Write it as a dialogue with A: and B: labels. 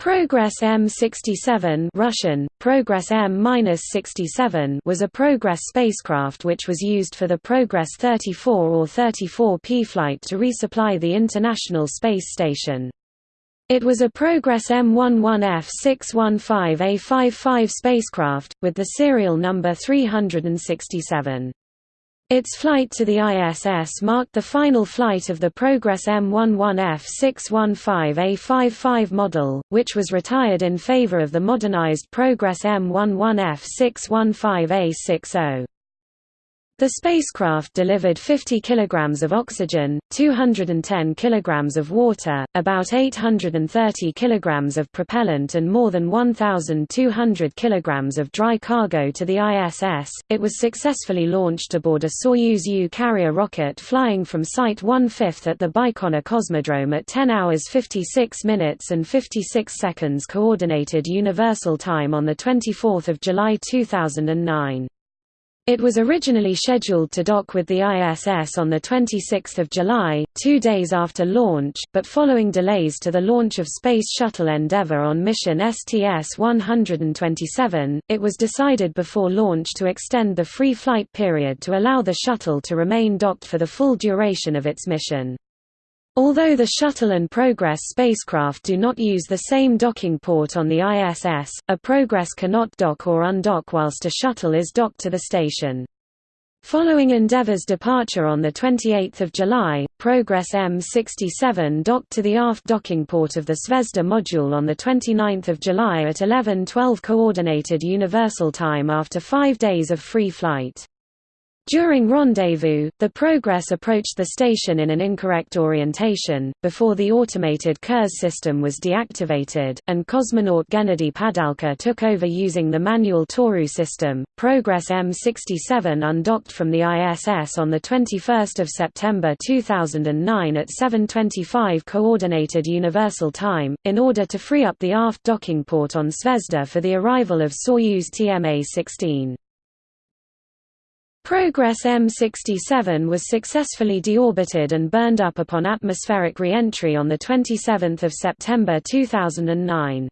A: Progress M67 Russian, Progress M-67 was a Progress spacecraft which was used for the Progress 34 or 34P flight to resupply the International Space Station. It was a Progress M11F615A55 spacecraft, with the serial number 367. Its flight to the ISS marked the final flight of the Progress M11F615A55 model, which was retired in favor of the modernized Progress M11F615A60. The spacecraft delivered 50 kg of oxygen, 210 kg of water, about 830 kg of propellant and more than 1,200 kg of dry cargo to the ISS. It was successfully launched aboard a Soyuz U carrier rocket flying from Site 1/5 at the Baikonur Cosmodrome at 10 hours 56 minutes and 56 seconds Coordinated Universal Time on 24 July 2009. It was originally scheduled to dock with the ISS on 26 July, two days after launch, but following delays to the launch of Space Shuttle Endeavour on mission STS-127, it was decided before launch to extend the free flight period to allow the shuttle to remain docked for the full duration of its mission. Although the Shuttle and Progress spacecraft do not use the same docking port on the ISS, a Progress cannot dock or undock whilst a Shuttle is docked to the station. Following Endeavour's departure on 28 July, Progress M67 docked to the aft docking port of the Zvezda module on 29 July at 11:12 Coordinated Universal Time after five days of free flight. During rendezvous, the Progress approached the station in an incorrect orientation, before the automated Kurs system was deactivated, and cosmonaut Gennady Padalka took over using the manual Toru system. Progress M67 undocked from the ISS on 21 September 2009 at 7.25 Coordinated Universal Time, in order to free up the aft docking port on Zvezda for the arrival of Soyuz TMA-16. Progress M67 was successfully deorbited and burned up upon atmospheric re-entry on 27 September 2009.